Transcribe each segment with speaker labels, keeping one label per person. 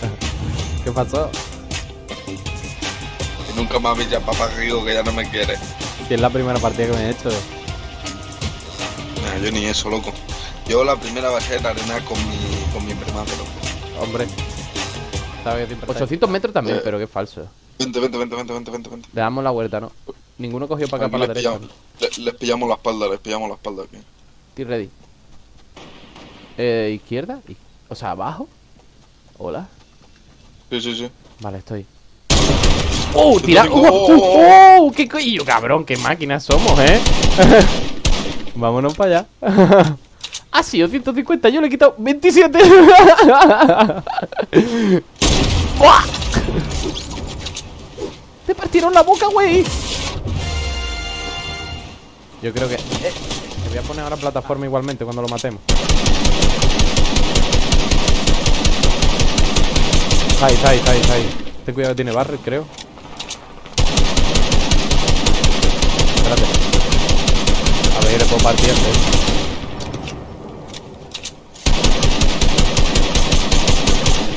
Speaker 1: ¿Qué pasó?
Speaker 2: Y nunca me habéis llamado para que digo que ya no me quiere.
Speaker 1: Si es la primera partida que me he hecho.
Speaker 2: Nah, yo ni eso, loco. Yo la primera va a ser arena con mi, con mi prima, pero...
Speaker 1: Hombre. Sabe que siempre 800 metros también,
Speaker 2: Eh.
Speaker 1: pero que es falso.
Speaker 2: Vente, vente, vente, vente, vente, vente, vente.
Speaker 1: Le damos la vuelta, ¿no? Ninguno cogió para acá, para la
Speaker 2: les,
Speaker 1: derecha.
Speaker 2: pillamos, les pillamos la espalda, les pillamos la espalda aquí.
Speaker 1: Estoy ready. Eh, izquierda. O sea, abajo. Hola.
Speaker 2: Sí, sí, sí.
Speaker 1: Vale, estoy. ¡Oh! ¡Tira! ¡Oh! ¡Oh! ¡Oh! ¡Qué coño, cabrón! ¡Qué máquinas somos, eh! Vámonos para allá. ha sido 150, yo le he quitado 27. ¡Buah! ¡Te partieron la boca, güey! Yo creo que... eh, te voy a poner ahora plataforma igualmente cuando lo matemos. Está ahí, está ahí, está ahí, está ahí. Ten cuidado que tiene barret, creo. Espérate. A ver, le puedo partir antes.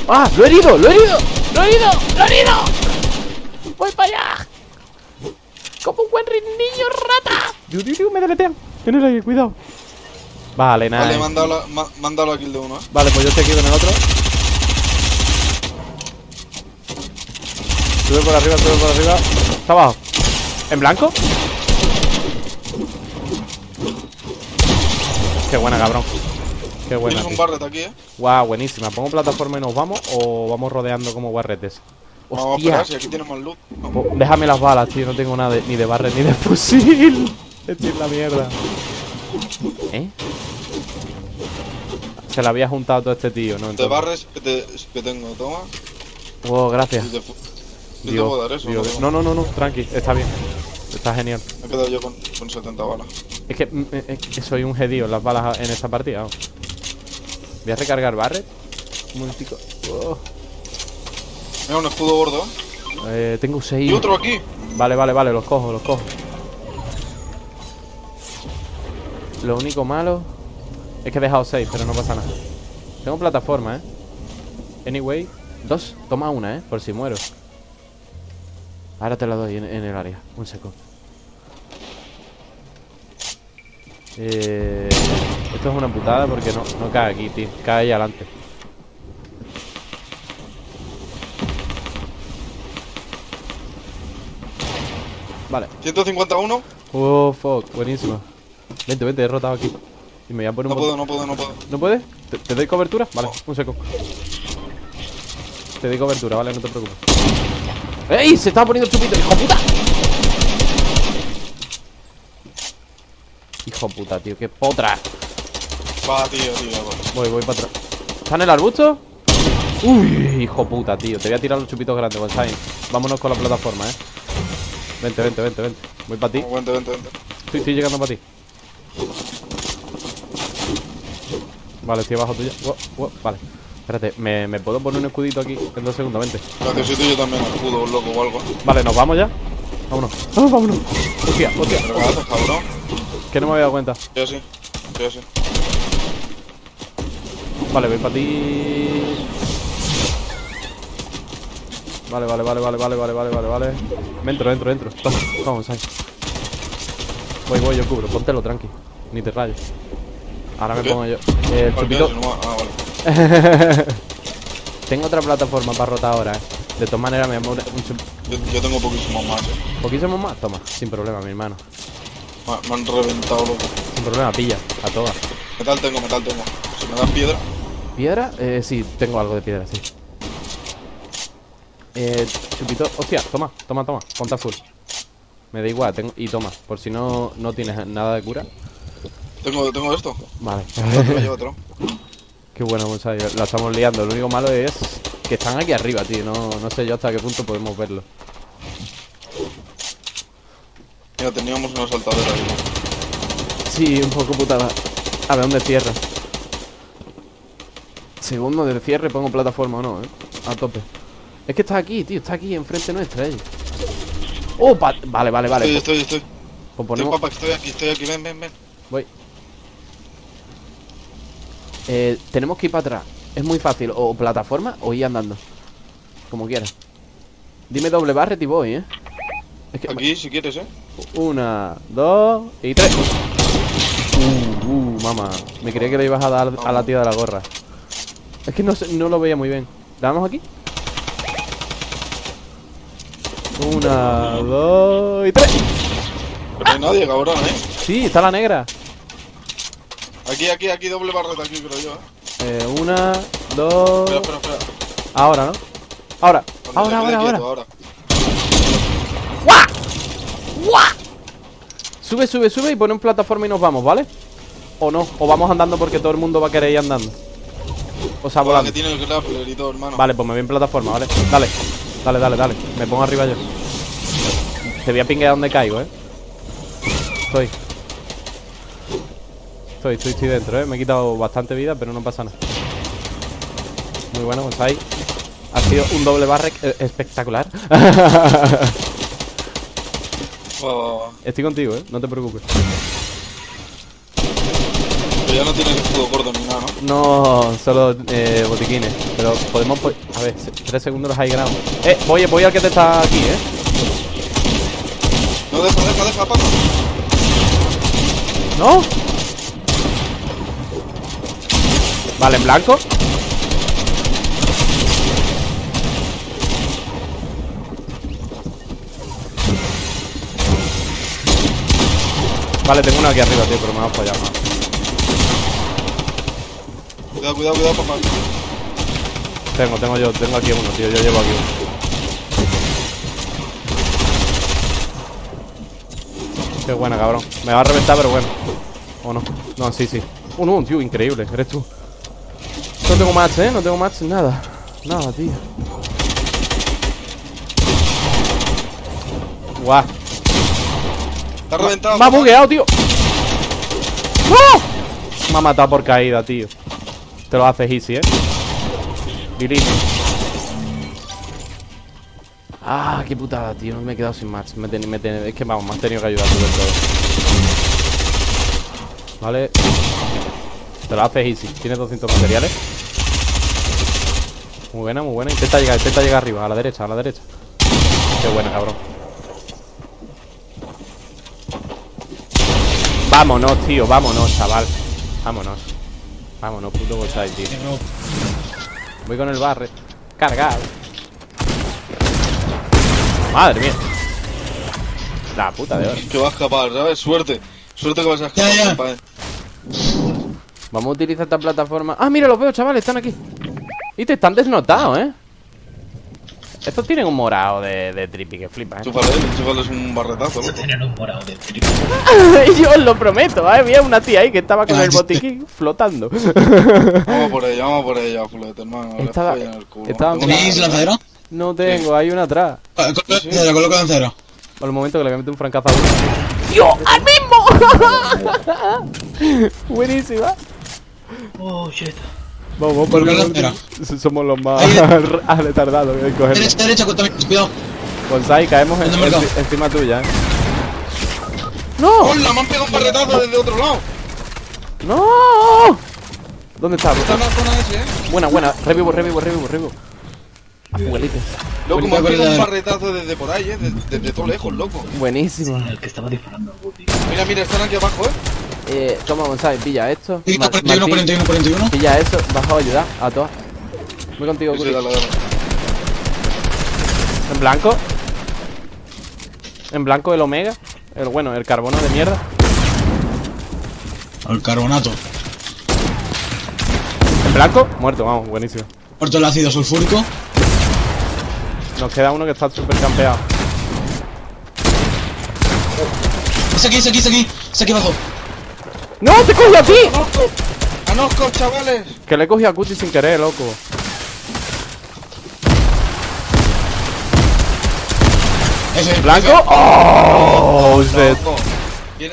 Speaker 1: ¡Ah! ¡Lo he herido! ¡Lo he herido! ¡Lo he herido! ¡Lo he herido! ¡Voy para allá! ¡Como un buen niño rata! ¡Diu, diu, diu! ¡Me deletean! En el aire, cuidado. Vale, nada.
Speaker 2: Vale, mándalo, ma- mándalo a kill de uno, eh.
Speaker 1: Vale, pues yo estoy aquí con el otro. Sube por arriba, sube por arriba. Está abajo. ¿En blanco? Qué buena, cabrón. Qué buena.
Speaker 2: Tienes un barret aquí, eh.
Speaker 1: Guau, buenísima. ¿Pongo plataforma y nos vamos o vamos rodeando como guarretes?
Speaker 2: Vamos a
Speaker 1: Hostia.
Speaker 2: esperar si aquí tenemos luz. No.
Speaker 1: Po- Déjame las balas, tío. No tengo nada de- ni de barret ni de fusil. Estoy en la mierda. ¿Eh? Se la había juntado todo este tío, ¿no?
Speaker 2: De barres que, te, que tengo, toma.
Speaker 1: Wow, gracias.
Speaker 2: Te puedo dar eso. No,
Speaker 1: No, no, no, tranqui, está bien. Está genial.
Speaker 2: Me he quedado yo con, con 70 balas.
Speaker 1: Es que, mm, eh, es que soy un gedío en las balas en esta partida. Voy a recargar Barret. Un momentico. Oh.
Speaker 2: Mira, un escudo gordo.
Speaker 1: Eh, tengo seis.
Speaker 2: Y otro aquí.
Speaker 1: Vale, vale, vale, los cojo, los cojo. Lo único malo es que he dejado seis, pero no pasa nada. Tengo plataforma, ¿eh? Anyway, dos. Toma una, ¿eh? Por si muero. Ahora te la doy en, en el área. Un seco. Eh, esto es una putada porque no, no cae aquí, tío. Cae ahí adelante. Vale.
Speaker 2: 151.
Speaker 1: Oh, fuck. Buenísimo. Vente, vente, he rotado aquí. Y me voy a poner
Speaker 2: No
Speaker 1: un
Speaker 2: puedo, no puedo, no puedo.
Speaker 1: ¿No puedes? ¿Te, te doy cobertura? Vale, un seco. Te doy cobertura, vale, no te preocupes. ¡Ey! Se estaba poniendo el chupito, hijo puta. Hijo puta, tío, qué potra.
Speaker 2: Va, tío, tío. va.
Speaker 1: Voy, voy para atrás. ¿Está en el arbusto? Uy, hijo puta, tío. Te voy a tirar los chupitos grandes, Gonzalo. Vámonos con la plataforma, eh. Vente, vente, vente, vente. Voy para ti.
Speaker 2: Vente, vente, vente.
Speaker 1: Estoy, estoy llegando para ti. Vale, estoy abajo tuyo. Wow, wow, Vale. Espérate, ¿me, ¿me puedo poner un escudito aquí en dos segundos? Vente.
Speaker 2: Si tuyo también escudo, loco o algo.
Speaker 1: Vale, ¿nos vamos ya? Vámonos. ¡Ah, vámonos! Hostia, hostia.
Speaker 2: ¿Pero haces, cabrón?
Speaker 1: Que no me había dado cuenta.
Speaker 2: Yo sí. Yo sí.
Speaker 1: Vale, voy para ti. Vale, vale, vale, vale, vale, vale, vale, vale, vale. Me entro, entro, entro. Toma, toma, Gonzalo. Voy, voy, yo cubro. Póntelo, tranqui. Ni te rayes. Ahora me pongo yo. Eh, chupito. Tengo otra plataforma para rotar ahora, eh. De todas maneras, me voy a poner un chup-
Speaker 2: Yo, yo tengo poquísimos más, eh.
Speaker 1: ¿Poquísimo más? Toma, sin problema, mi hermano.
Speaker 2: Me, me han reventado, loco.
Speaker 1: Sin problema, pilla, a todas.
Speaker 2: Metal tengo, metal tengo. Si me das piedra.
Speaker 1: ¿Piedra? Eh, sí, tengo algo de piedra, sí. Eh, chupito. Hostia, toma, toma, toma. Ponta full. Me da igual, tengo. Y toma, por si no, no tienes nada de cura.
Speaker 2: Tengo, tengo esto.
Speaker 1: Vale.
Speaker 2: Llevo otro.
Speaker 1: Qué bueno, Gonzalo. La estamos liando. Lo único malo es que están aquí arriba, tío. No, no sé yo hasta qué punto podemos verlo.
Speaker 2: Mira, teníamos una saltadera ahí.
Speaker 1: Sí, un poco putada. A ver dónde cierra. Segundo del cierre, pongo plataforma o no, eh. A tope. Es que está aquí, tío. Está aquí enfrente nuestra, eh. Oh, vale, vale, vale.
Speaker 2: Estoy, estoy, estoy.
Speaker 1: Pues
Speaker 2: Estoy,
Speaker 1: ponemos.
Speaker 2: papá, estoy aquí, estoy aquí. Ven, ven, ven.
Speaker 1: Voy. Eh, tenemos que ir para atrás. Es muy fácil. O plataforma o ir andando. Como quieras. Dime doble barret y voy, ¿eh? Es que...
Speaker 2: Aquí, si quieres, ¿eh?
Speaker 1: Una, dos y tres. Uh, uh, mamá. Me creía que le ibas a dar a la tía de la gorra. Es que no, no lo veía muy bien. ¿Le damos aquí? Una, dos y tres.
Speaker 2: Pero no hay nadie, cabrón, ¿eh?
Speaker 1: Sí, está la negra.
Speaker 2: Aquí, aquí, aquí, doble barreta aquí, creo yo, ¿eh?
Speaker 1: Eh, una, dos.
Speaker 2: Espera, espera, espera.
Speaker 1: Ahora, ¿no? Ahora,
Speaker 2: Cuando
Speaker 1: ahora, ahora, ahora.
Speaker 2: ahora.
Speaker 1: Sube, sube, sube y pone en plataforma y nos vamos, ¿vale? O no, o vamos andando porque todo el mundo va a querer ir andando. O sea, volando.
Speaker 2: que tiene el grappler y todo, hermano.
Speaker 1: Vale, pues me voy en plataforma, ¿vale? Dale, dale, dale, dale Me pongo arriba yo Te voy a pinguear donde caigo, ¿eh? Estoy Estoy, estoy, estoy dentro, ¿eh? Me he quitado bastante vida, pero no pasa nada Muy bueno, pues ahí Ha sido un doble barrec eh, espectacular
Speaker 2: va.
Speaker 1: Estoy contigo, ¿eh? No te preocupes
Speaker 2: Pero ya no tiene el escudo gordo ni nada, ¿no?
Speaker 1: No, solo eh, botiquines Pero podemos... po- A ver, tres segundos los high ground Eh, voy, voy al que te está aquí, ¿eh?
Speaker 2: No, deja, deja, deja, pasa.
Speaker 1: ¿No? Vale, en blanco. Vale, tengo uno aquí arriba, tío, pero me va a fallar más
Speaker 2: Cuidado, cuidado, cuidado, papá.
Speaker 1: Tengo, tengo yo, tengo aquí uno, tío, yo llevo aquí uno. Qué buena, cabrón. Me va a reventar, pero bueno. ¿O no? No, sí, sí. Un, un, tío, increíble, eres tú No tengo match, ¿eh? No tengo match, nada. Nada, tío. Guau.
Speaker 2: Está reventado.
Speaker 1: Me ha bugueado, tío. ¡No! Me ha matado por caída, tío. Te lo haces easy, ¿eh? Delete Ah, qué putada, tío. Me he quedado sin match. Me me Es que vamos, me has tenido que ayudar tú del todo Vale Te lo haces easy. Tienes 200 materiales. Muy buena, muy buena. Intenta llegar, intenta llegar arriba A la derecha, a la derecha. Qué buena, cabrón. Vámonos, tío, vámonos, chaval. Vámonos. Vámonos, puto Gosai, tío. Voy con el barre. Cargado. Madre mía. La puta de oro
Speaker 2: Que va a escapar, ¿sabes? Suerte. Suerte que vas a escapar,
Speaker 3: Ya, ya.
Speaker 1: Vamos a utilizar esta plataforma Ah, mira, los veo, chavales, están aquí Y te están desnotados, ¿eh? Estos tienen un morado de, de trippy que flipa, ¿eh?
Speaker 2: Chúpale, chúpale es un barretazo, loco.
Speaker 3: Tienen un morado de trigo.
Speaker 1: Yo os lo prometo, ¿eh? Había una tía ahí que estaba con el botiquín flotando
Speaker 2: Vamos por ella, vamos por ella, fulete, hermano.
Speaker 1: Estaba-
Speaker 2: follan el culo.
Speaker 1: estaba-
Speaker 3: ¿Tenéis lanzadera?
Speaker 1: No tengo, hay una atrás
Speaker 3: Coloca lanzadera, coloca lanzadera.
Speaker 1: Por el momento que le voy a meter un francazo a uno. ¡Tío! ¡Al mismo! Buenísima
Speaker 3: Oh, shit.
Speaker 1: Vamos, vamos por. Somos los más retardados en cogerlo.
Speaker 3: Derecha, derecha, cuidado.
Speaker 1: Bonsai, caemos en-
Speaker 3: ¿Dónde me he
Speaker 1: en- encima tuya, ¿eh? ¡No!
Speaker 2: ¡Hola! Me han pegado un barretazo desde otro lado.
Speaker 1: ¡No! ¿Dónde está?
Speaker 2: Está en la zona ese, eh.
Speaker 1: Buena, buena. Revivo, revivo, revivo, revivo. Abuelitas.
Speaker 2: Loco, me han
Speaker 3: Bonita
Speaker 2: pegado un barretazo desde por ahí, eh. Desde, desde todo lejos, loco.
Speaker 1: Buenísima.
Speaker 3: El que estaba disparando.
Speaker 2: Mira, mira, están aquí abajo, eh.
Speaker 1: Eh, toma, Bonsai, pilla esto.
Speaker 3: Sí,
Speaker 1: Ma-
Speaker 3: 41,
Speaker 1: Martín,
Speaker 3: 41, 41.
Speaker 1: Pilla eso, bajo a ayudar a todas. Voy contigo, Curi. En blanco. En blanco el omega. El bueno, el carbono de mierda.
Speaker 3: Al carbonato.
Speaker 1: En blanco, muerto, vamos, buenísimo.
Speaker 3: Muerto el ácido sulfúrico.
Speaker 1: Nos queda uno que está súper campeado.
Speaker 3: Es aquí, es aquí, es aquí. Es aquí abajo.
Speaker 1: ¡No! ¡Te cogió a ti!
Speaker 2: ¡Anosco! ¡Anosco, chavales!
Speaker 1: Que le cogí a Cuti sin querer, loco. ¿Blanco? ¡Oh!
Speaker 2: ¿Quién,